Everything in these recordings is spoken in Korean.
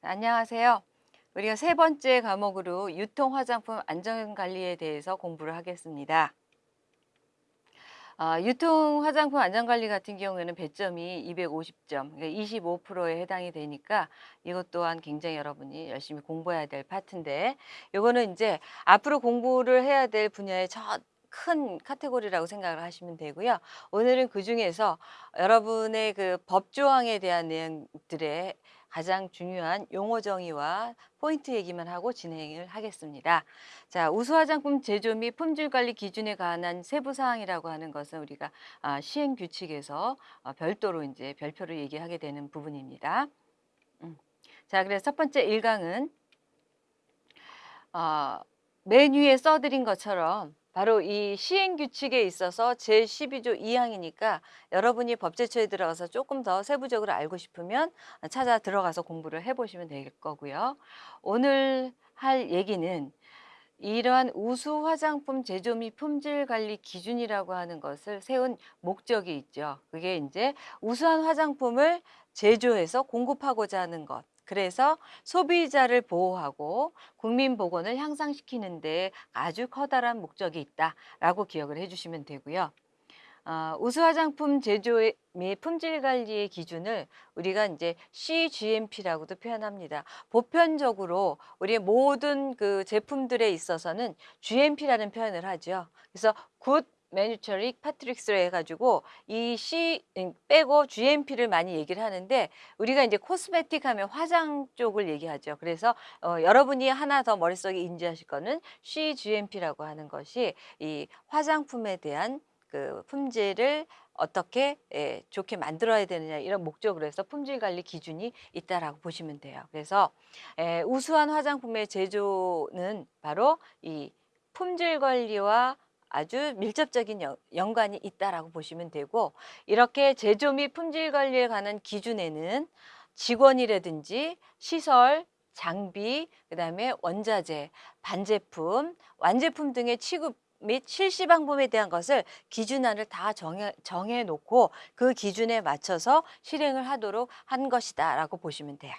안녕하세요. 우리가 세 번째 과목으로 유통 화장품 안전 관리에 대해서 공부를 하겠습니다. 아, 유통 화장품 안전 관리 같은 경우에는 배점이 250점, 그러니까 25%에 해당이 되니까 이것 또한 굉장히 여러분이 열심히 공부해야 될 파트인데 요거는 이제 앞으로 공부를 해야 될 분야의 첫큰 카테고리라고 생각을 하시면 되고요. 오늘은 그 중에서 여러분의 그 법조항에 대한 내용들의 가장 중요한 용어 정의와 포인트 얘기만 하고 진행을 하겠습니다. 자, 우수 화장품 제조 및 품질 관리 기준에 관한 세부 사항이라고 하는 것은 우리가 아, 시행 규칙에서 어, 별도로 이제 별표를 얘기하게 되는 부분입니다. 음. 자, 그래서 첫 번째 1강은 어, 메뉴에 써드린 것처럼 바로 이 시행 규칙에 있어서 제12조 2항이니까 여러분이 법제처에 들어가서 조금 더 세부적으로 알고 싶으면 찾아 들어가서 공부를 해보시면 될 거고요. 오늘 할 얘기는 이러한 우수 화장품 제조 및 품질 관리 기준이라고 하는 것을 세운 목적이 있죠. 그게 이제 우수한 화장품을 제조해서 공급하고자 하는 것. 그래서 소비자를 보호하고 국민 보건을 향상시키는 데 아주 커다란 목적이 있다라고 기억을 해주시면 되고요. 어, 우수 화장품 제조 및 품질 관리의 기준을 우리가 이제 CGMP라고도 표현합니다. 보편적으로 우리의 모든 그 제품들에 있어서는 GMP라는 표현을 하죠. 그래서 굿 매뉴처릭 파트릭스로 해가지고 이 C 빼고 GMP를 많이 얘기를 하는데 우리가 이제 cosmetic 하면 화장 쪽을 얘기하죠. 그래서 어, 여러분이 하나 더 머릿속에 인지하실 거는 CGMP라고 하는 것이 이 화장품에 대한 그 품질을 어떻게 예, 좋게 만들어야 되느냐 이런 목적으로 해서 품질 관리 기준이 있다라고 보시면 돼요. 그래서 예, 우수한 화장품의 제조는 바로 이 품질 관리와 아주 밀접적인 연관이 있다라고 보시면 되고 이렇게 제조 및 품질 관리에 관한 기준에는 직원이라든지 시설, 장비, 그 다음에 원자재, 반제품, 완제품 등의 취급 및 실시 방법에 대한 것을 기준안을 다 정해, 정해 놓고 그 기준에 맞춰서 실행을 하도록 한 것이다 라고 보시면 돼요.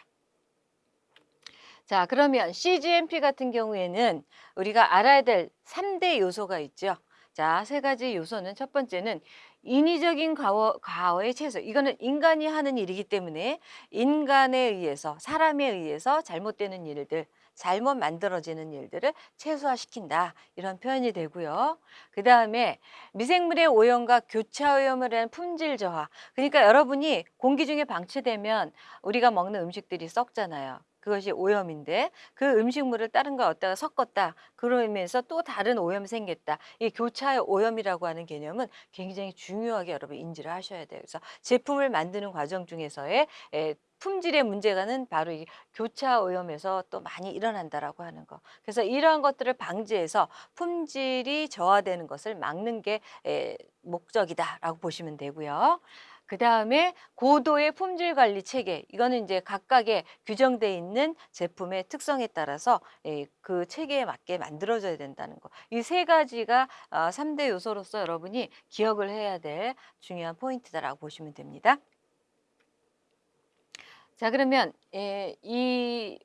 자, 그러면 CGMP 같은 경우에는 우리가 알아야 될 3대 요소가 있죠. 자, 세 가지 요소는 첫 번째는 인위적인 과어, 과어의 최소. 이거는 인간이 하는 일이기 때문에 인간에 의해서, 사람에 의해서 잘못되는 일들, 잘못 만들어지는 일들을 최소화시킨다. 이런 표현이 되고요. 그 다음에 미생물의 오염과 교차오염을 한 품질 저하. 그러니까 여러분이 공기 중에 방치되면 우리가 먹는 음식들이 썩잖아요. 그것이 오염인데 그 음식물을 다른 거 어디다가 섞었다 그러면서 또 다른 오염이 생겼다 이 교차의 오염이라고 하는 개념은 굉장히 중요하게 여러분 인지를 하셔야 돼요 그래서 제품을 만드는 과정 중에서의 에, 품질의 문제가는 바로 이 교차 오염에서 또 많이 일어난다라고 하는 거. 그래서 이러한 것들을 방지해서 품질이 저하되는 것을 막는 게 에, 목적이다라고 보시면 되고요. 그 다음에 고도의 품질 관리 체계 이거는 이제 각각의 규정돼 있는 제품의 특성에 따라서 예, 그 체계에 맞게 만들어져야 된다는 거. 이 세 가지가 어, 삼대 요소로서 여러분이 기억을 해야 될 중요한 포인트다라고 보시면 됩니다. 자 그러면 예, 이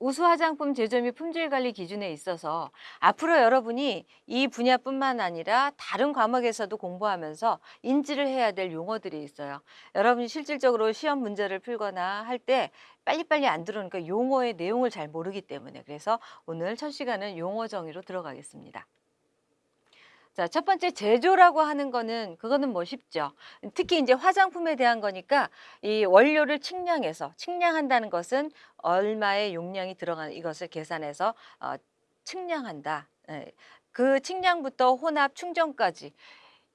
우수 화장품 제조 및 품질 관리 기준에 있어서 앞으로 여러분이 이 분야뿐만 아니라 다른 과목에서도 공부하면서 인지를 해야 될 용어들이 있어요. 여러분이 실질적으로 시험 문제를 풀거나 할 때 빨리빨리 안 들어오니까 용어의 내용을 잘 모르기 때문에 그래서 오늘 첫 시간은 용어 정의로 들어가겠습니다. 자, 첫 번째 제조라고 하는 거는 그거는 뭐 쉽죠. 특히 이제 화장품에 대한 거니까 이 원료를 측량해서 측량한다는 것은 얼마의 용량이 들어가는 이것을 계산해서 어, 측량한다. 예. 그 측량부터 혼합 충전까지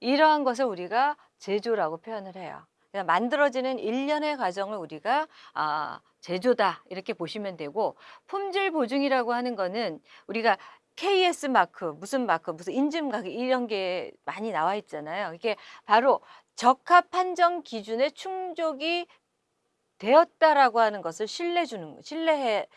이러한 것을 우리가 제조라고 표현을 해요. 그냥 만들어지는 일련의 과정을 우리가 아, 제조다 이렇게 보시면 되고 품질 보증이라고 하는 거는 우리가 KS 마크, 무슨 마크, 무슨 인증 마크 이런 게 많이 나와 있잖아요. 이게 바로 적합 판정 기준에 충족이 되었다라고 하는 것을 신뢰 주는 신뢰를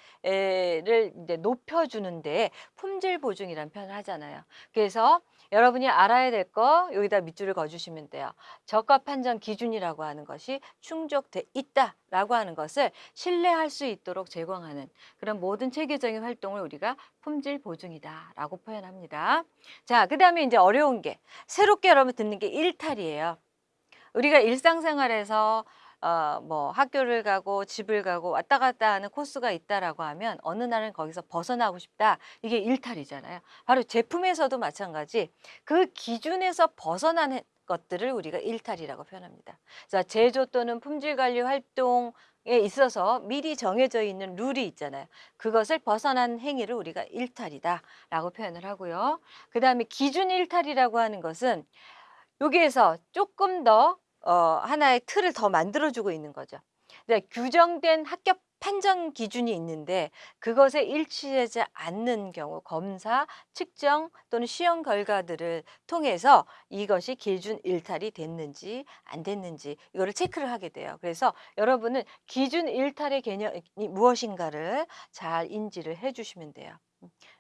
이제 높여 주는데 품질 보증이라는 표현을 하잖아요. 그래서 여러분이 알아야 될 거 여기다 밑줄을 그어주시면 돼요. 적합 판정 기준이라고 하는 것이 충족돼 있다라고 하는 것을 신뢰할 수 있도록 제공하는 그런 모든 체계적인 활동을 우리가 품질 보증이다라고 표현합니다. 자, 그 다음에 이제 어려운 게 새롭게 여러분 듣는 게 일탈이에요. 우리가 일상생활에서 어, 뭐 학교를 가고 집을 가고 왔다 갔다 하는 코스가 있다라고 하면 어느 날은 거기서 벗어나고 싶다. 이게 일탈이잖아요. 바로 제품에서도 마찬가지. 그 기준에서 벗어나는 것들을 우리가 일탈이라고 표현합니다. 자, 제조 또는 품질 관리 활동 에 있어서 미리 정해져 있는 룰이 있잖아요. 그것을 벗어난 행위를 우리가 일탈이다라고 표현을 하고요. 그 다음에 기준 일탈이라고 하는 것은 여기에서 조금 더 어, 하나의 틀을 더 만들어주고 있는 거죠. 네, 규정된 합격 판정 기준이 있는데 그것에 일치하지 않는 경우 검사, 측정 또는 시험 결과들을 통해서 이것이 기준 일탈이 됐는지 안 됐는지 이거를 체크를 하게 돼요. 그래서 여러분은 기준 일탈의 개념이 무엇인가를 잘 인지를 해주시면 돼요.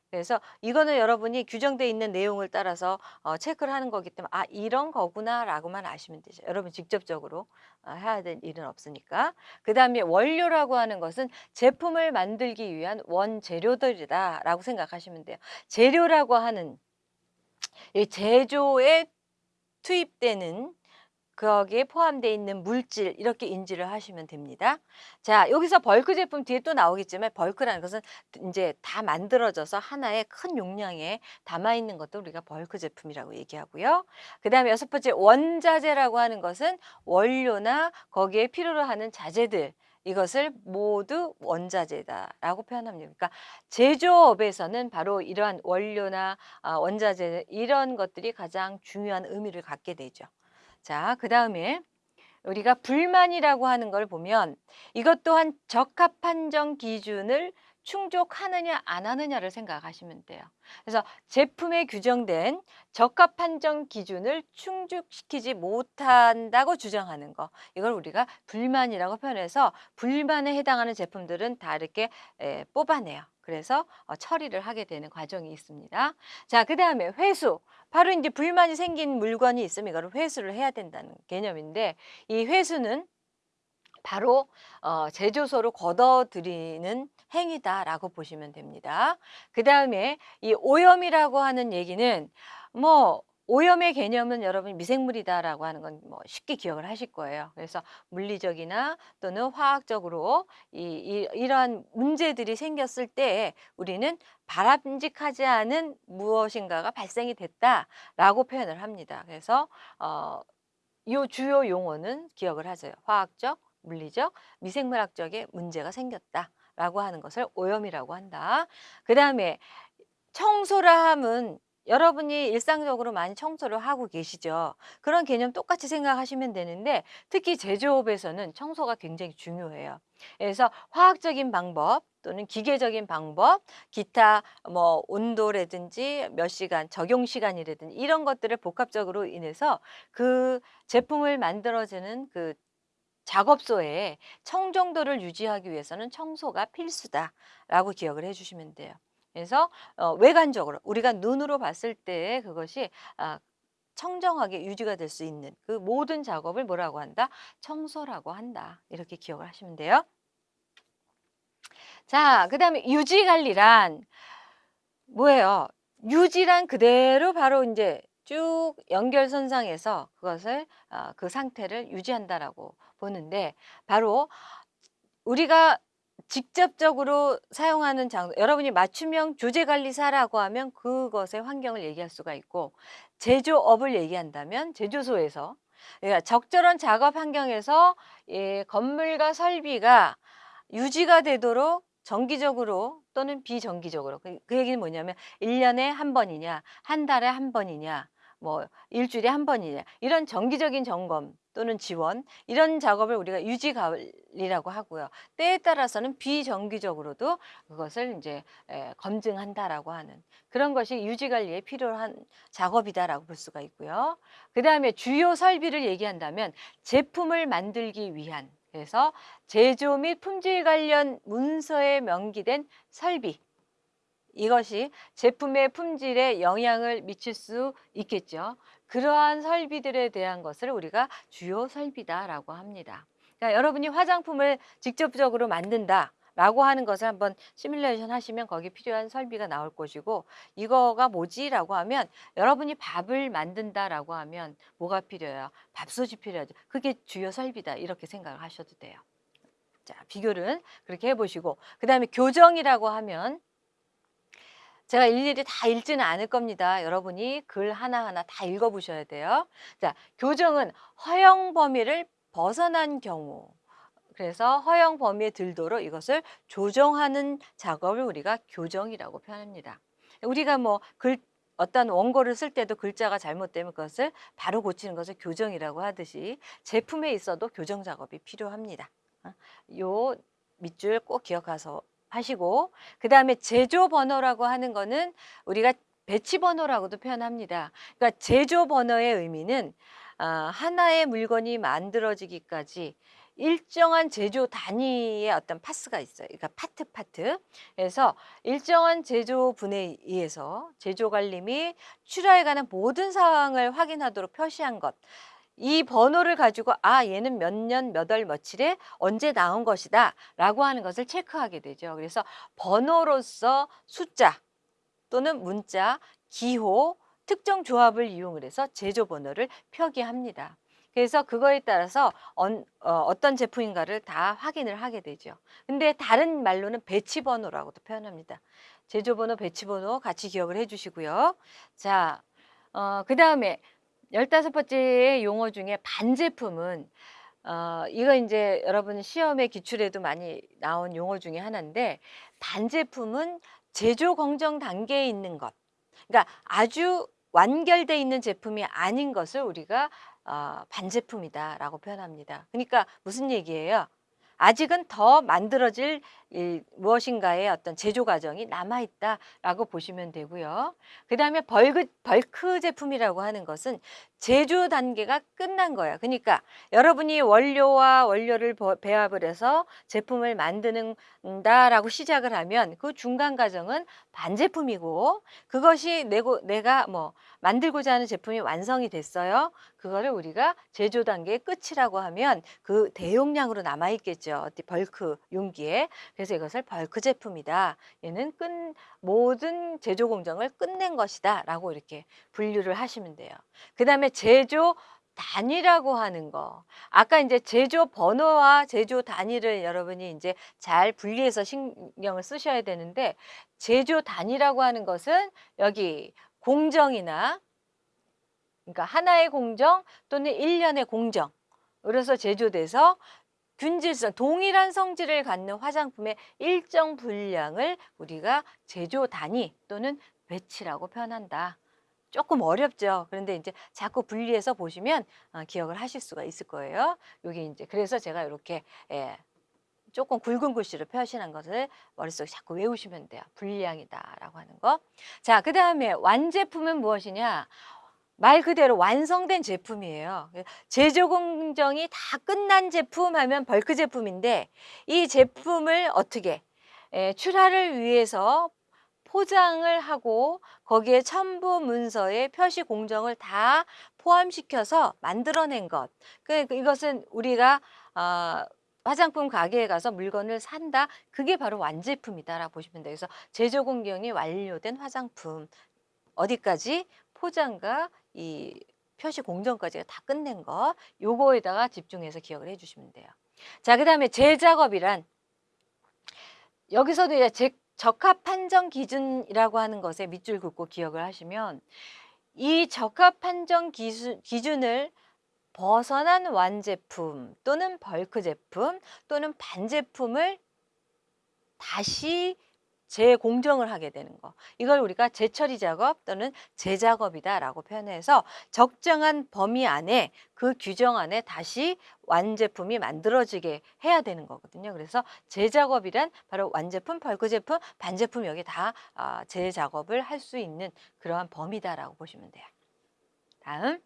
음. 그래서 이거는 여러분이 규정돼 있는 내용을 따라서 어, 체크를 하는 거기 때문에 아 이런 거구나 라고만 아시면 되죠. 여러분 직접적으로 어, 해야 될 일은 없으니까. 그 다음에 원료라고 하는 것은 제품을 만들기 위한 원재료들이다 라고 생각하시면 돼요. 재료라고 하는 이 제조에 투입되는 거기에 포함되어 있는 물질 이렇게 인지를 하시면 됩니다. 자 여기서 벌크 제품 뒤에 또 나오겠지만 벌크라는 것은 이제 다 만들어져서 하나의 큰 용량에 담아 있는 것도 우리가 벌크 제품이라고 얘기하고요. 그 다음에 여섯 번째 원자재라고 하는 것은 원료나 거기에 필요로 하는 자재들 이것을 모두 원자재다라고 표현합니다. 그러니까 제조업에서는 바로 이러한 원료나 아, 원자재 이런 것들이 가장 중요한 의미를 갖게 되죠. 자, 그 다음에 우리가 불만이라고 하는 걸 보면 이것 또한 적합 판정 기준을 충족하느냐 안 하느냐를 생각하시면 돼요. 그래서 제품에 규정된 적합 판정 기준을 충족시키지 못한다고 주장하는 거 이걸 우리가 불만이라고 표현해서 불만에 해당하는 제품들은 다 이렇게 에, 뽑아내요. 그래서 어, 처리를 하게 되는 과정이 있습니다. 자, 그 다음에 회수. 바로 이제 불만이 생긴 물건이 있으면 이거를 회수를 해야 된다는 개념인데 이 회수는 바로 어, 제조소로 걷어들이는 행위다라고 보시면 됩니다. 그 다음에 이 오염이라고 하는 얘기는 뭐 오염의 개념은 여러분 미생물이다라고 하는 건 뭐 쉽게 기억을 하실 거예요. 그래서 물리적이나 또는 화학적으로 이, 이, 이러한 문제들이 생겼을 때 우리는 바람직하지 않은 무엇인가가 발생이 됐다라고 표현을 합니다. 그래서 어, 이 주요 용어는 기억을 하세요. 화학적, 물리적, 미생물학적의 문제가 생겼다라고 하는 것을 오염이라고 한다. 그 다음에 청소라 함은 여러분이 일상적으로 많이 청소를 하고 계시죠. 그런 개념 똑같이 생각하시면 되는데 특히 제조업에서는 청소가 굉장히 중요해요. 그래서 화학적인 방법 또는 기계적인 방법, 기타 뭐 온도라든지 몇 시간, 적용 시간이라든지 이런 것들을 복합적으로 인해서 그 제품을 만들어지는 그 작업소에 청정도를 유지하기 위해서는 청소가 필수다라고 기억을 해주시면 돼요. 그래서 어, 외관적으로 우리가 눈으로 봤을 때 그것이 아, 청정하게 유지가 될 수 있는 그 모든 작업을 뭐라고 한다? 청소라고 한다. 이렇게 기억을 하시면 돼요. 자, 그 다음에 유지관리란 뭐예요? 유지란 그대로 바로 이제 쭉 연결선상에서 그것을 어, 그 상태를 유지한다라고 보는데 바로 우리가 직접적으로 사용하는 장소, 여러분이 맞춤형 조제관리사라고 하면 그것의 환경을 얘기할 수가 있고 제조업을 얘기한다면 제조소에서 그러니까 적절한 작업 환경에서 예, 건물과 설비가 유지가 되도록 정기적으로 또는 비정기적으로 그, 그 얘기는 뭐냐면 일년에한 번이냐 한 달에 한 번이냐 뭐 일주일에 한 번이냐 이런 정기적인 점검 또는 지원 이런 작업을 우리가 유지 관리라고 하고요. 때에 따라서는 비정기적으로도 그것을 이제 에, 검증한다라고 하는 그런 것이 유지 관리에 필요한 작업이다라고 볼 수가 있고요. 그다음에 주요 설비를 얘기한다면 제품을 만들기 위한 그래서 제조 및 품질 관련 문서에 명기된 설비 이것이 제품의 품질에 영향을 미칠 수 있겠죠. 그러한 설비들에 대한 것을 우리가 주요 설비다라고 합니다. 그러니까 여러분이 화장품을 직접적으로 만든다. 라고 하는 것을 한번 시뮬레이션 하시면 거기 필요한 설비가 나올 것이고 이거가 뭐지 라고 하면 여러분이 밥을 만든다 라고 하면 뭐가 필요해요? 밥솥이 필요하죠. 그게 주요 설비다 이렇게 생각을 하셔도 돼요. 자 비교를 그렇게 해보시고 그 다음에 교정이라고 하면 제가 일일이 다 읽지는 않을 겁니다. 여러분이 글 하나하나 다 읽어보셔야 돼요. 자, 교정은 허용 범위를 벗어난 경우 그래서 허용 범위에 들도록 이것을 조정하는 작업을 우리가 교정이라고 표현합니다. 우리가 뭐 글 어떤 원고를 쓸 때도 글자가 잘못되면 그것을 바로 고치는 것을 교정이라고 하듯이 제품에 있어도 교정 작업이 필요합니다. 어, 요 밑줄 꼭 기억해서 하시고 그 다음에 제조 번호라고 하는 거는 우리가 batch 번호라고도 표현합니다. 그러니까 제조 번호의 의미는 아, 하나의 물건이 만들어지기까지 일정한 제조 단위의 어떤 파트가 있어요. 그러니까 파트 파트. 그래서 일정한 제조분에 의해서 제조 관리 및 출하에 관한 모든 사항을 확인하도록 표시한 것. 이 번호를 가지고 아 얘는 몇 년 몇 월 며칠에 언제 나온 것이다 라고 하는 것을 체크하게 되죠. 그래서 번호로서 숫자 또는 문자, 기호, 특정 조합을 이용을 해서 제조 번호를 표기합니다. 그래서 그거에 따라서 어, 떤 제품인가를 다 확인을 하게 되죠. 근데 다른 말로는 배치 번호라고도 표현합니다. 제조 번호, 배치 번호 같이 기억을 해 주시고요. 자, 어, 그 다음에 열다섯 번째 용어 중에 반제품은 어, 이거 이제 여러분 시험에 기출에도 많이 나온 용어 중에 하나인데 반제품은 제조 공정 단계에 있는 것. 그러니까 아주 완결돼 있는 제품이 아닌 것을 우리가 어, 반제품이다라고 표현합니다. 그러니까 무슨 얘기예요? 아직은 더 만들어질 이 무엇인가의 어떤 제조 과정이 남아 있다라고 보시면 되고요. 그 다음에 벌크, 벌크 제품이라고 하는 것은 제조 단계가 끝난 거예요. 그러니까 여러분이 원료와 원료를 배합을 해서 제품을 만드는다라고 시작을 하면 그 중간 과정은 반제품이고 그것이 내고, 내가 뭐 만들고자 하는 제품이 완성이 됐어요. 그거를 우리가 제조 단계의 끝이라고 하면 그 대용량으로 남아 있겠죠. 벌크 용기에. 그래서 이것을 벌크 제품이다. 얘는 끝 모든 제조 공정을 끝낸 것이다. 라고 이렇게 분류를 하시면 돼요. 그 다음에 제조 단위라고 하는 거. 아까 이제 제조 번호와 제조 단위를 여러분이 이제 잘 분리해서 신경을 쓰셔야 되는데 제조 단위라고 하는 것은 여기 공정이나 그러니까 하나의 공정 또는 일련의 공정 그래서 제조돼서 균질성, 동일한 성질을 갖는 화장품의 일정 분량을 우리가 제조 단위 또는 배치라고 표현한다. 조금 어렵죠. 그런데 이제 자꾸 분리해서 보시면 어, 기억을 하실 수가 있을 거예요. 여기 이제 그래서 제가 이렇게 예, 조금 굵은 글씨로 표시한 것을 머릿속에 자꾸 외우시면 돼요. 분량이다라고 하는 거. 자, 그 다음에 완제품은 무엇이냐? 말 그대로 완성된 제품이에요. 제조 공정이 다 끝난 제품 하면 벌크 제품인데 이 제품을 어떻게 에, 출하를 위해서 포장을 하고 거기에 첨부 문서에 표시 공정을 다 포함시켜서 만들어낸 것. 그 이것은 우리가 어, 화장품 가게에 가서 물건을 산다. 그게 바로 완제품이다라고 보시면 돼요. 그래서 제조 공정이 완료된 화장품. 어디까지 포장과 이 표시 공정까지 다 끝낸 거 요거에다가 집중해서 기억을 해주시면 돼요. 자, 그 다음에 재작업이란 여기서도 이제 제, 적합 판정 기준이라고 하는 것에 밑줄 긋고 기억을 하시면 이 적합 판정 기준, 기준을 벗어난 완제품 또는 벌크 제품 또는 반제품을 다시 재공정을 하게 되는 거. 이걸 우리가 재처리 작업 또는 재작업이다 라고 표현해서 적정한 범위 안에 그 규정 안에 다시 완제품이 만들어지게 해야 되는 거거든요. 그래서 재작업이란 바로 완제품, 벌크 제품, 반제품 여기 다 아, 재작업을 할 수 있는 그러한 범위다 라고 보시면 돼요. 다음.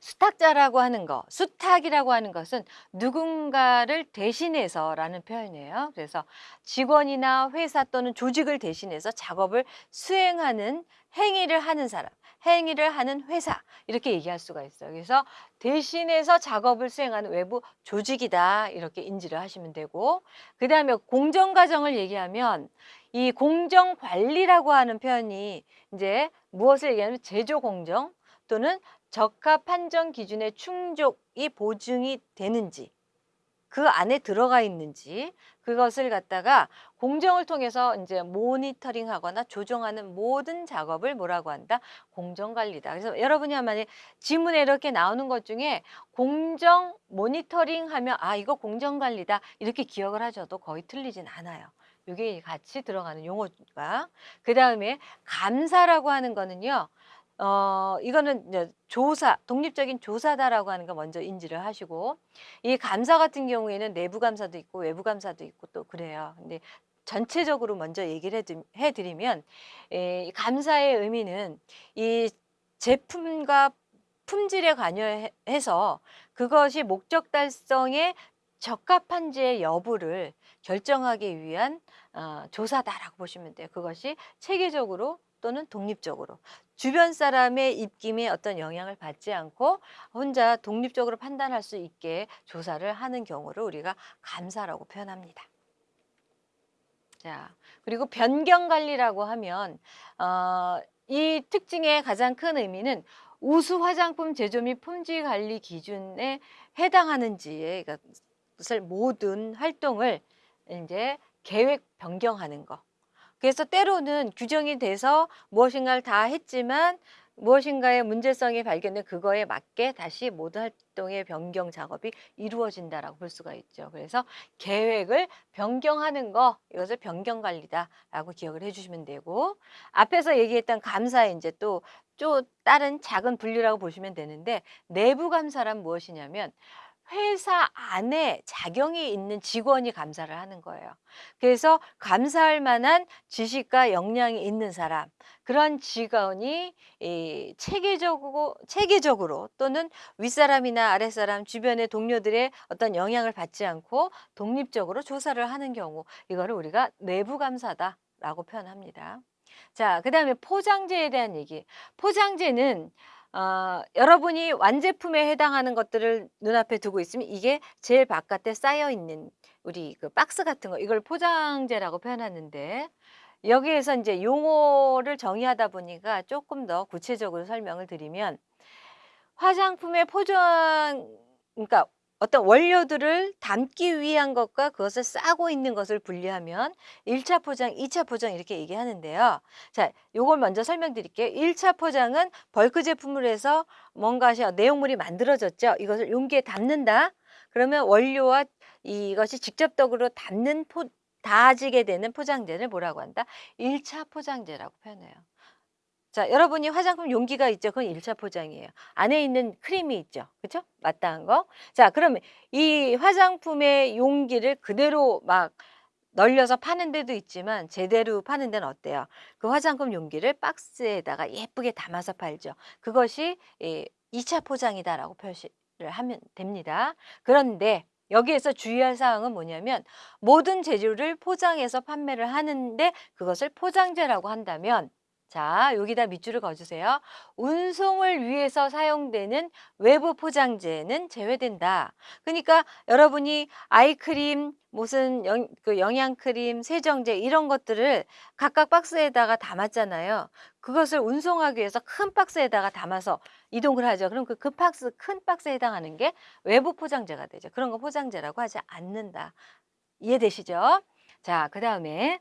수탁자라고 하는 거, 수탁이라고 하는 것은 누군가를 대신해서 라는 표현이에요. 그래서 직원이나 회사 또는 조직을 대신해서 작업을 수행하는 행위를 하는 사람, 행위를 하는 회사 이렇게 얘기할 수가 있어요. 그래서 대신해서 작업을 수행하는 외부 조직이다 이렇게 인지를 하시면 되고 그 다음에 공정과정을 얘기하면 이 공정관리라고 하는 표현이 이제 무엇을 얘기하냐면 제조공정 또는 적합 판정 기준의 충족이 보증이 되는지 그 안에 들어가 있는지 그것을 갖다가 공정을 통해서 이제 모니터링 하거나 조정하는 모든 작업을 뭐라고 한다? 공정관리다. 그래서 여러분이 만약에 지문에 이렇게 나오는 것 중에 공정 모니터링 하면 아 이거 공정관리다 이렇게 기억을 하셔도 거의 틀리진 않아요. 이게 같이 들어가는 용어가 그 다음에 감사라고 하는 거는요. 어 이거는 이제 조사, 독립적인 조사다라고 하는 거 먼저 인지를 하시고 이 감사 같은 경우에는 내부 감사도 있고 외부 감사도 있고 또 그래요. 근데 전체적으로 먼저 얘기를 해, 드- 해 드리면 에, 이 감사의 의미는 이 제품과 품질에 관여해서 그것이 목적 달성에 적합한지의 여부를 결정하기 위한 어, 조사다라고 보시면 돼요. 그것이 체계적으로 또는 독립적으로 주변 사람의 입김에 어떤 영향을 받지 않고 혼자 독립적으로 판단할 수 있게 조사를 하는 경우를 우리가 감사라고 표현합니다. 자, 그리고 변경 관리라고 하면 어, 이 특징의 가장 큰 의미는 우수 화장품 제조 및 품질 관리 기준에 해당하는지의 것을 모든 활동을 이제 계획 변경하는 거. 그래서 때로는 규정이 돼서 무엇인가를 다 했지만 무엇인가의 문제성이 발견된 그거에 맞게 다시 모든 활동의 변경 작업이 이루어진다라고 볼 수가 있죠. 그래서 계획을 변경하는 거 이것을 변경 관리다라고 기억을 해주시면 되고 앞에서 얘기했던 감사에 이제 또 또 다른 작은 분류라고 보시면 되는데 내부 감사란 무엇이냐면 회사 안에 자격이 있는 직원이 감사를 하는 거예요. 그래서 감사할 만한 지식과 역량이 있는 사람, 그런 직원이 이 체계적으로, 체계적으로 또는 윗사람이나 아랫사람, 주변의 동료들의 어떤 영향을 받지 않고 독립적으로 조사를 하는 경우, 이거를 우리가 내부 감사다라고 표현합니다. 자, 그 다음에 포장재에 대한 얘기. 포장재는 어, 여러분이 완제품에 해당하는 것들을 눈앞에 두고 있으면 이게 제일 바깥에 쌓여 있는 우리 그 박스 같은 거 이걸 포장재라고 표현하는데 여기에서 이제 용어를 정의하다 보니까 조금 더 구체적으로 설명을 드리면 화장품의 포장 그러니까 어떤 원료들을 담기 위한 것과 그것을 싸고 있는 것을 분리하면 1차 포장, 2차 포장 이렇게 얘기하는데요. 자, 요걸 먼저 설명드릴게요. 1차 포장은 벌크 제품을 해서 뭔가 내용물이 만들어졌죠. 이것을 용기에 담는다. 그러면 원료와 이것이 직접적으로 담는 포, 닿아지게 되는 포장재를 뭐라고 한다? 1차 포장재라고 표현해요. 자, 여러분이 화장품 용기가 있죠. 그건 1차 포장이에요. 안에 있는 크림이 있죠. 그죠? 마땅한 거. 자, 그러면 이 화장품의 용기를 그대로 막 널려서 파는 데도 있지만 제대로 파는 데는 어때요? 그 화장품 용기를 박스에다가 예쁘게 담아서 팔죠. 그것이 이 2차 포장이다라고 표시를 하면 됩니다. 그런데 여기에서 주의할 사항은 뭐냐면 모든 재료를 포장해서 판매를 하는데 그것을 포장재라고 한다면 자, 여기다 밑줄을 그어주세요. 운송을 위해서 사용되는 외부 포장재는 제외된다. 그러니까 여러분이 아이크림, 무슨 영, 그 영양크림, 세정제 이런 것들을 각각 박스에다가 담았잖아요. 그것을 운송하기 위해서 큰 박스에다가 담아서 이동을 하죠. 그럼 그, 그 박스, 큰 박스에 해당하는 게 외부 포장재가 되죠. 그런 거 포장재라고 하지 않는다. 이해되시죠? 자, 그 다음에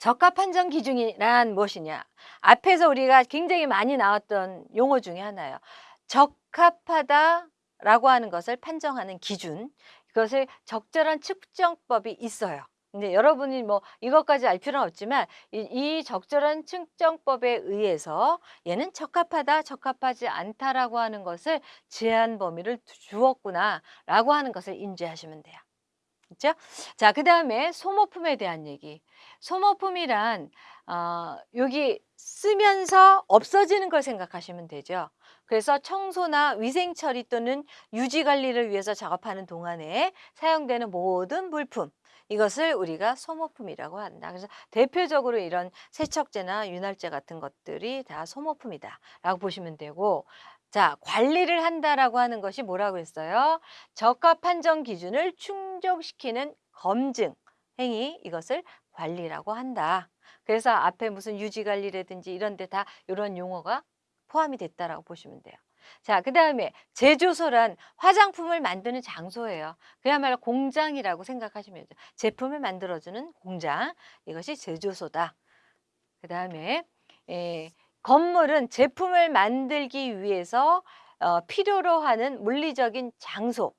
적합 판정 기준이란 무엇이냐? 앞에서 우리가 굉장히 많이 나왔던 용어 중에 하나예요. 적합하다 라고 하는 것을 판정하는 기준. 그것을 적절한 측정법이 있어요. 근데 여러분이 뭐 이것까지 알 필요는 없지만 이, 이 적절한 측정법에 의해서 얘는 적합하다, 적합하지 않다라고 하는 것을 제한 범위를 주었구나 라고 하는 것을 인지하시면 돼요. 아시겠죠? 자, 그 다음에 소모품에 대한 얘기. 소모품이란 어, 여기 쓰면서 없어지는 걸 생각하시면 되죠. 그래서 청소나 위생 처리 또는 유지 관리를 위해서 작업하는 동안에 사용되는 모든 물품 이것을 우리가 소모품이라고 한다. 그래서 대표적으로 이런 세척제나 윤활제 같은 것들이 다 소모품이다 라고 보시면 되고 자, 관리를 한다라고 하는 것이 뭐라고 했어요? 적합 판정 기준을 충족시키는 검증 행위 이것을 관리라고 한다. 그래서 앞에 무슨 유지 관리라든지 이런 데 다 이런 용어가 포함이 됐다라고 보시면 돼요. 자, 그 다음에 제조소란 화장품을 만드는 장소예요. 그야말로 공장이라고 생각하시면 돼요. 제품을 만들어주는 공장. 이것이 제조소다. 그 다음에 에, 건물은 제품을 만들기 위해서 어, 필요로 하는 물리적인 장소,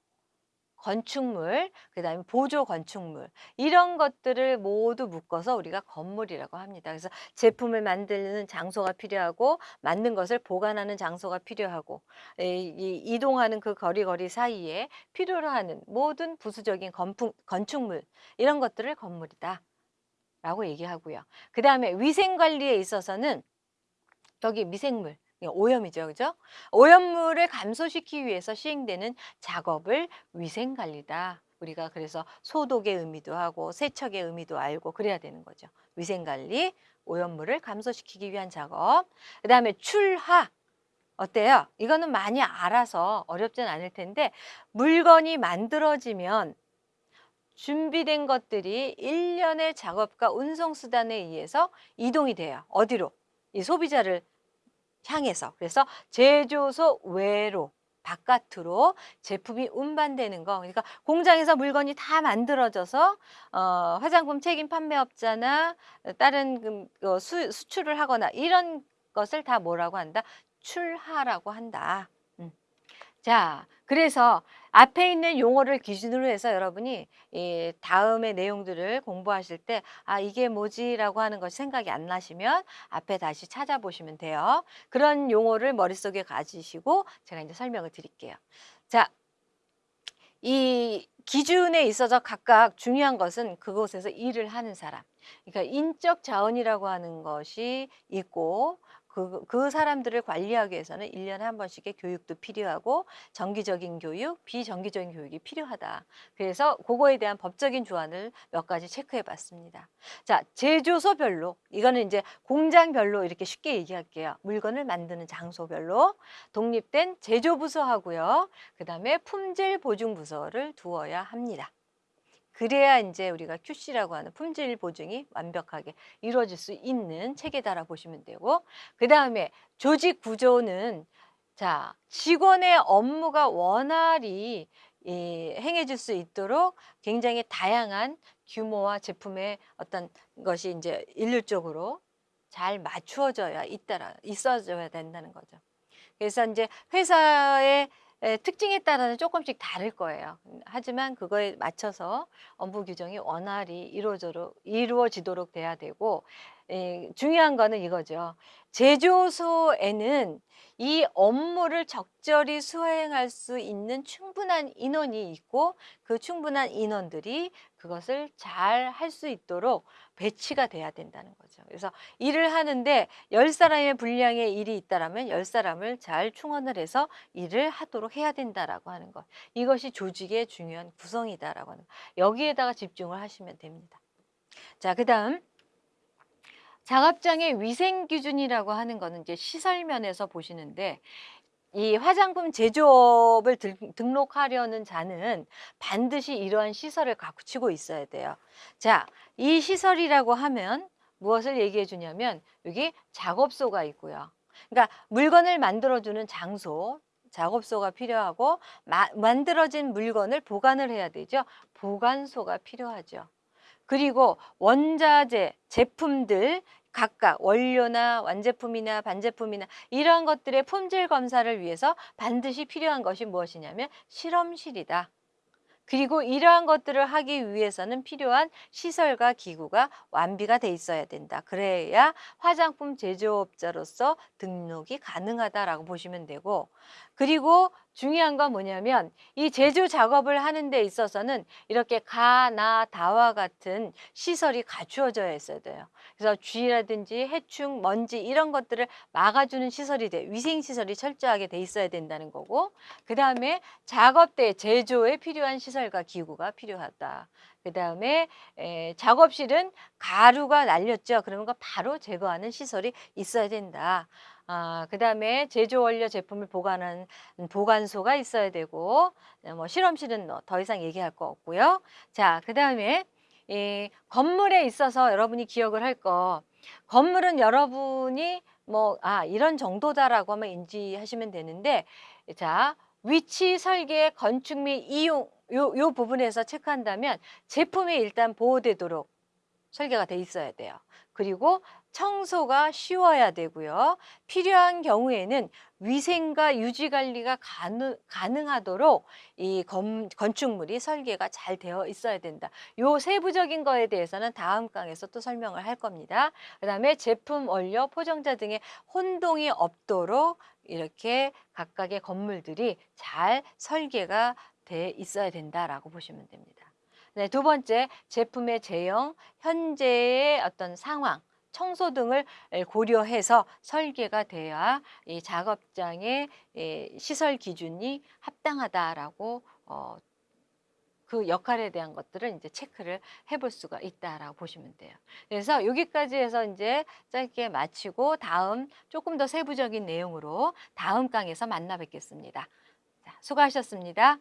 건축물, 그 다음에 보조 건축물 이런 것들을 모두 묶어서 우리가 건물이라고 합니다. 그래서 제품을 만드는 장소가 필요하고 만든 것을 보관하는 장소가 필요하고 이, 이 이동하는 그 거리거리 사이에 필요로 하는 모든 부수적인 건품, 건축물 이런 것들을 건물이다. 라고 얘기하고요. 그 다음에 위생 관리에 있어서는 여기 미생물, 오염이죠. 그죠? 오염물을 감소시키기 위해서 시행되는 작업을 위생 관리다. 우리가 그래서 소독의 의미도 하고 세척의 의미도 알고 그래야 되는 거죠. 위생 관리, 오염물을 감소시키기 위한 작업. 그 다음에 출하. 어때요? 이거는 많이 알아서 어렵진 않을 텐데 물건이 만들어지면 준비된 것들이 일련의 작업과 운송 수단에 의해서 이동이 돼요. 어디로? 이 소비자를 향해서 그래서 제조소 외로 바깥으로 제품이 운반되는 거 그러니까 공장에서 물건이 다 만들어져서 어, 화장품 책임 판매업자나 다른 그, 어, 수, 수출을 하거나 이런 것을 다 뭐라고 한다 출하라고 한다. 음. 자, 그래서 앞에 있는 용어를 기준으로 해서 여러분이 이 다음의 내용들을 공부하실 때 아, 이게 뭐지 라고 하는 것이 생각이 안 나시면 앞에 다시 찾아보시면 돼요. 그런 용어를 머릿속에 가지시고 제가 이제 설명을 드릴게요. 자, 이 기준에 있어서 각각 중요한 것은 그곳에서 일을 하는 사람. 그러니까 인적 자원이라고 하는 것이 있고 그, 그 사람들을 관리하기 위해서는 일년에한 번씩의 교육도 필요하고 정기적인 교육, 비정기적인 교육이 필요하다. 그래서 그거에 대한 법적인 조항을 몇 가지 체크해 봤습니다. 자, 제조소별로, 이거는 이제 공장별로 이렇게 쉽게 얘기할게요. 물건을 만드는 장소별로 독립된 제조부서 하고요. 그 다음에 품질보증부서를 두어야 합니다. 그래야 이제 우리가 QC라고 하는 품질 보증이 완벽하게 이루어질 수 있는 체계다라 보시면 되고 그 다음에 조직 구조는 자 직원의 업무가 원활히 이, 행해질 수 있도록 굉장히 다양한 규모와 제품의 어떤 것이 이제 일률적으로 잘 맞추어져야 있다라 있어져야 된다는 거죠. 그래서 이제 회사의 예, 특징에 따라는 조금씩 다를 거예요. 하지만 그거에 맞춰서 업무 규정이 원활히 이루어지도록, 이루어지도록 돼야 되고 에, 예, 중요한 거는 이거죠. 제조소에는 이 업무를 적절히 수행할 수 있는 충분한 인원이 있고 그 충분한 인원들이 그것을 잘 할 수 있도록 배치가 돼야 된다는 거죠. 그래서 일을 하는데 열사람의 분량의 일이 있다라면 열사람을잘 충원을 해서 일을 하도록 해야 된다라고 하는 것. 이것이 조직의 중요한 구성이다라고 하는 것. 여기에다가 집중을 하시면 됩니다. 자, 그 다음 작업장의 위생 기준이라고 하는 거는 이제 시설 면에서 보시는데 이 화장품 제조업을 등, 등록하려는 자는 반드시 이러한 시설을 갖추고 있어야 돼요. 자, 이 시설이라고 하면 무엇을 얘기해 주냐면 여기 작업소가 있고요. 그러니까 물건을 만들어주는 장소, 작업소가 필요하고 마, 만들어진 물건을 보관을 해야 되죠. 보관소가 필요하죠. 그리고 원자재, 제품들 각각 원료나 완제품이나 반제품이나 이러한 것들의 품질 검사를 위해서 반드시 필요한 것이 무엇이냐면 실험실이다. 그리고 이러한 것들을 하기 위해서는 필요한 시설과 기구가 완비가 돼 있어야 된다. 그래야 화장품 제조업자로서 등록이 가능하다라고 보시면 되고 그리고 중요한 건 뭐냐면 이 제조 작업을 하는 데 있어서는 이렇게 가, 나, 다와 같은 시설이 갖추어져 있어야 돼요. 그래서 쥐라든지 해충, 먼지 이런 것들을 막아주는 시설이 돼 위생 시설이 철저하게 돼 있어야 된다는 거고 그 다음에 작업대 제조에 필요한 시설과 기구가 필요하다. 그 다음에 작업실은 가루가 날렸죠. 그러면 그 바로 제거하는 시설이 있어야 된다. 아, 그 다음에 제조 원료 제품을 보관하는 보관소가 있어야 되고, 뭐 실험실은 뭐더 이상 얘기할 거 없고요. 자, 그 다음에 이 건물에 있어서 여러분이 기억을 할 거, 건물은 여러분이 뭐, 아, 이런 정도다라고 하면 인지하시면 되는데, 자, 위치, 설계, 건축 및 이용, 요, 요 부분에서 체크한다면 제품이 일단 보호되도록 설계가 돼 있어야 돼요. 그리고 청소가 쉬워야 되고요. 필요한 경우에는 위생과 유지 관리가 가능, 가능하도록 이 건, 건축물이 설계가 잘 되어 있어야 된다. 요 세부적인 거에 대해서는 다음 강에서 또 설명을 할 겁니다. 그 다음에 제품, 원료, 포장자 등의 혼동이 없도록 이렇게 각각의 건물들이 잘 설계가 돼 있어야 된다라고 보시면 됩니다. 네, 두 번째 제품의 제형, 현재의 어떤 상황, 청소 등을 고려해서 설계가 돼야 이 작업장의 이 시설 기준이 합당하다라고 어, 그 역할에 대한 것들을 이제 체크를 해볼 수가 있다라고 보시면 돼요. 그래서 여기까지 해서 이제 짧게 마치고 다음 조금 더 세부적인 내용으로 다음 강에서 만나 뵙겠습니다. 자, 수고하셨습니다.